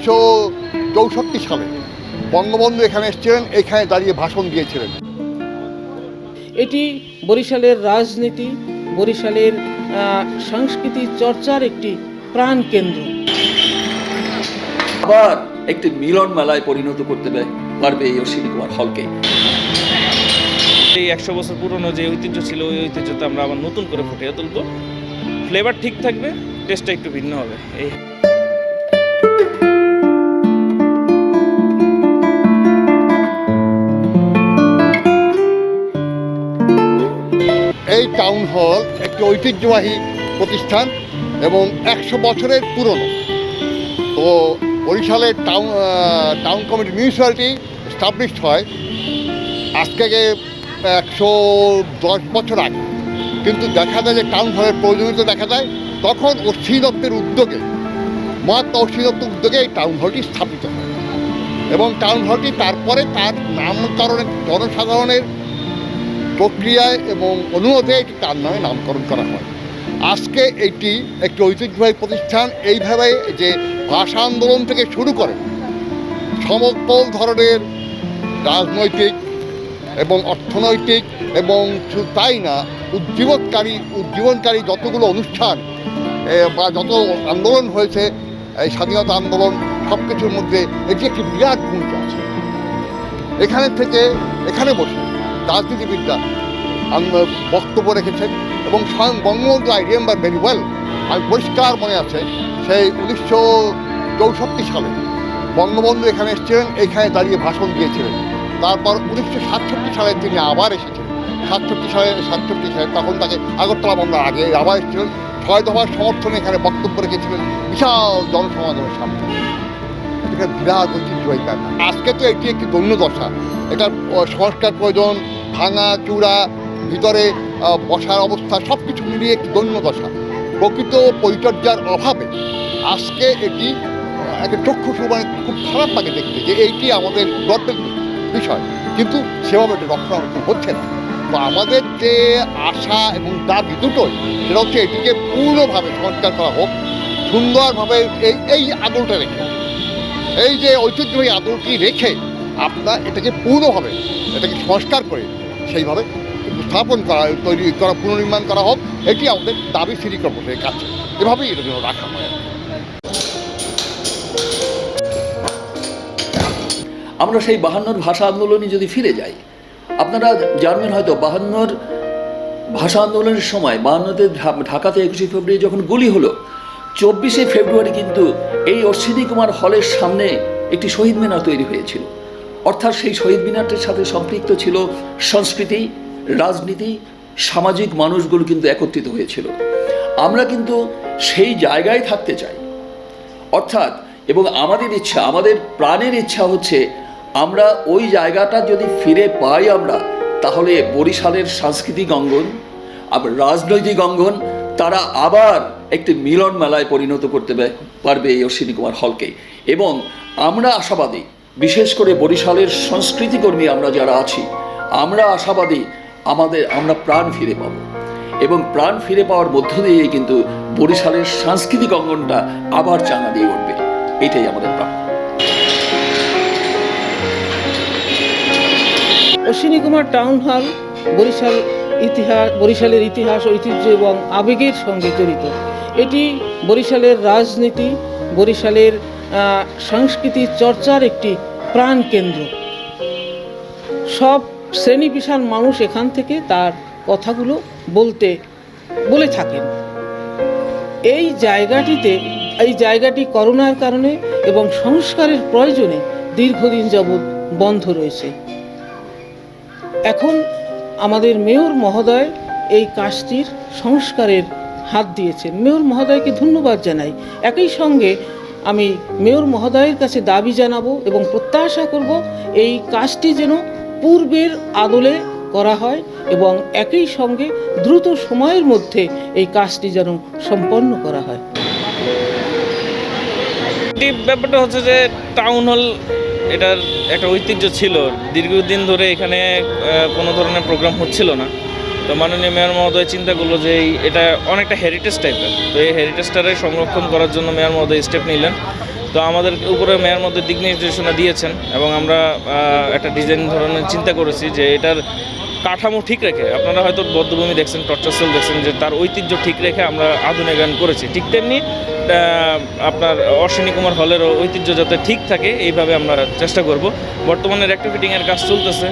উনিশশো চৌষট্টি সালে বঙ্গবন্ধু এখানে এসেছিলেন এখানে দাঁড়িয়ে ভাষণ দিয়েছিলেন। এটি বরিশালের রাজনীতি বরিশালের আহ, সংস্কৃতি চর্চার একটি প্রাণকেন্দ্র আবার একটি মিলন মেলায় পরিণত করতে পারবে এই অশ্বিনী কুমার হলকে। এই একশো বছর পুরনো যে ঐতিহ্য ছিল ওই ঐতিহ্যটা আমরা আবার নতুন করে ফুটিয়ে তুলবো। ফ্লেভার ঠিক থাকবে টেস্টটা একটু ভিন্ন হবে। এই এই টাউন হল একটি ঐতিহ্যবাহী প্রতিষ্ঠান এবং একশো বছরের পুরনো। তো বরিশালের town town committee municipality established হয় আজকে একশো দশ বছর আগে। কিন্তু দেখা যায় যে টাউন হলের প্রয়োজনীয়তা দেখা যায়, তখন অশ্বিনী দত্তের উদ্যোগে, মহাত্মা অশ্বিনী দত্তের উদ্যোগে এই টাউন হলটি স্থাপিত হয়। এবং টাউন হলটি তারপরে তার নামকরণের জনসাধারণের প্রক্রিয়ায় এবং অনুরোধে এটি তার নামে নামকরণ করা হয়। আজকে এটি একটি ঐতিহ্যবাহী প্রতিষ্ঠান। এইভাবে যে ভাষা আন্দোলন থেকে শুরু করে সমগ্র ধরনের রাজনৈতিক এবং অর্থনৈতিক এবং শুধু তাই না, উজ্জীবনকারী উজ্জীবনকারী যতগুলো অনুষ্ঠান বা যত আন্দোলন হয়েছে, এই স্বাধীনতা আন্দোলন সব কিছুর মধ্যে এটি একটি বিরাট ভূমিকা আছে। এখানে থেকে, এখানে বসে রাজনীতিবিদরা বক্তব্য রেখেছেন এবং স্বয়ং Bangabandhu I remember very well, আমি পরিষ্কার মনে আছে, সেই উনিশশো চৌষট্টি সালে বঙ্গবন্ধু এখানে এসেছিলেন, এখানে দাঁড়িয়ে ভাষণ দিয়েছিলেন। তারপর উনিশশো সাতষট্টি সালে তিনি আবার এসেছেন সাতষট্টি সালে সাতষট্টি সালে তখন তাকে আগরতলা বন্ধ, আগে আবার এসেছিলেন। ছয় দফার সমর্থনে এখানে বক্তব্য রেখেছিলেন বিশাল জনসমাগমের সামনে। এটা বিরাট ঐতিহ্যবাহী আজকে তো এটি একটি দৈন্য দশা এটার সংস্কার প্রয়োজন ভাঙা, চূড়া, ভিতরে বসার অবস্থা সব কিছু মিলিয়ে একটি দৈন্য দশা। প্রকৃত পরিচর্যার অভাবে আজকে এটি একটা চক্ষু মানে খুব খারাপ লাগে দেখতে যে এইটি আমাদের গর্বের বিষয়। কিন্তু সেভাবে এটা রক্ষণাবেক্ষণ হচ্ছে না। তো আমাদের যে আশা এবং দাবি দুটোই, সেটা হচ্ছে এটিকে পূর্ণভাবে সংস্কার করা হোক, সুন্দরভাবে এই এই আদলটা রেখে। এই যে ঐতিহ্যবাহী আদলটি রেখে আপনার এটাকে পূর্ণভাবে এটাকে সংস্কার করে সেইভাবে স্থাপন করা, তৈরি করা, পুনর্নির্মাণ করা হোক, এটি আমাদের দাবি সিটি কর্পোরেশনের কাছে এভাবেই এটা যেন রাখা হয়। আমরা সেই বাহান্নর ভাষা আন্দোলনে যদি ফিরে যাই, আপনারা জানবেন হয়তো বাহান্নর ভাষা আন্দোলনের সময় বাহান্নতে ঢাকাতে একুশে ফেব্রুয়ারি যখন গুলি হলো, চব্বিশে ফেব্রুয়ারি কিন্তু এই অশ্বিনী কুমার হলের সামনে একটি শহীদ মিনার তৈরি হয়েছিল। অর্থাৎ সেই শহীদ মিনারটির সাথে সম্পৃক্ত ছিল সংস্কৃতি, রাজনীতি, সামাজিক মানুষগুলো কিন্তু একত্রিত হয়েছিল। আমরা কিন্তু সেই জায়গায় থাকতে চাই। অর্থাৎ, এবং আমাদের ইচ্ছা, আমাদের প্রাণের ইচ্ছা হচ্ছে আমরা ওই জায়গাটা যদি ফিরে পাই আমরা, তাহলে বরিশালের সাংস্কৃতিক অঙ্গন, আবার রাজনৈতিক অঙ্গন, তারা আবার একটি মিলন মেলায় পরিণত করতে পারবে এই অশ্বিনী কুমার হলকে। এবং আমরা আশাবাদী বিশেষ করে বরিশালের সংস্কৃতিকর্মী আমরা যারা আছি, আমরা আশাবাদী আমাদের, আমরা প্রাণ ফিরে পাবো। এবং প্রাণ ফিরে পাওয়ার মধ্য দিয়ে কিন্তু বরিশালের সাংস্কৃতিক অঙ্গনটা আবার চাঙা দিয়ে উঠবে। এটাই আমাদের প্রাণ অশ্বিনী কুমার টাউন হল, বরিশাল ইতিহাস, বরিশালের ইতিহাস, ঐতিহ্য এবং আবেগের সঙ্গে জড়িত। এটি বরিশালের রাজনীতি, বরিশালের সংস্কৃতি চর্চার একটি প্রাণকেন্দ্র সব শ্রেণি পেশার মানুষ এখান থেকে তার কথাগুলো বলতে, বলে থাকেন। এই জায়গাটিতে, এই জায়গাটি করোনার কারণে এবং সংস্কারের প্রয়োজনে দীর্ঘদিন যাবৎ বন্ধ রয়েছে। এখন আমাদের মেয়র মহোদয় এই কাজটির সংস্কারের হাত দিয়েছেন। মেয়র মহোদয়কে ধন্যবাদ জানাই। একই সঙ্গে আমি মেয়র মহোদয়ের কাছে দাবি জানাব এবং প্রত্যাশা করব এই কাজটি যেন পূর্বের আদলে করা হয় এবং একই সঙ্গে দ্রুত সময়ের মধ্যে এই কাজটি যেন সম্পন্ন করা হয়। ব্যাপারটা হচ্ছে যে টাউন হল এটার একটা ঐতিহ্য ছিল। দীর্ঘদিন ধরে এখানে কোনো ধরনের প্রোগ্রাম হচ্ছিল না। তো মাননীয় মেয়র মহোদয় চিন্তা করল যে এটা অনেকটা হেরিটেজ টাইপের তো এই হেরিটেজটারে সংরক্ষণ করার জন্য মেয়র মহোদয় স্টেপ নিলেন। তো আমাদের উপরে মেয়র মধ্যে দিক নির্দেশনা দিয়েছেন এবং আমরা একটা ডিজাইন ধরনের চিন্তা করেছি যে এটার কাঠামো ঠিক রেখে, আপনারা হয়তো বদ্ধভূমি দেখছেন টর্চাসল দেখছেন যে তার ঐতিহ্য ঠিক রেখে আমরা আধুনিকায়ন করেছি। ঠিক তেমনি আপনার অশ্বিনী কুমার হলেরও ঐতিহ্য যাতে ঠিক থাকে, এইভাবে আমরা চেষ্টা করব। বর্তমানে রেক্টিফিটিংয়ের কাজ চলতেছে।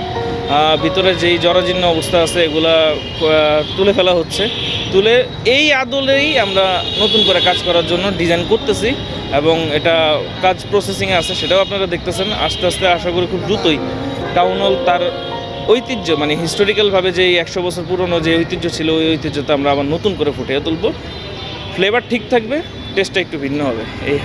ভিতরে যেই জরাজীর্ণ অবস্থা আছে, এগুলা তুলে ফেলা হচ্ছে। তুলে এই আদলেই আমরা নতুন করে কাজ করার জন্য ডিজাইন করতেছি এবং এটা কাজ প্রসেসিংয়ে আছে, সেটাও আপনারা দেখতেছেন। আস্তে আস্তে আশা করি খুব দ্রুতই টাউন হল তার ঐতিহ্য মানে হিস্টোরিক্যালভাবে যে একশো বছর পুরনো যে ঐতিহ্য ছিল, ওই ঐতিহ্যটা আমরা আবার নতুন করে ফুটিয়ে তুলব। ফ্লেভার ঠিক থাকবে টেস্টটা একটু ভিন্ন হবে। এই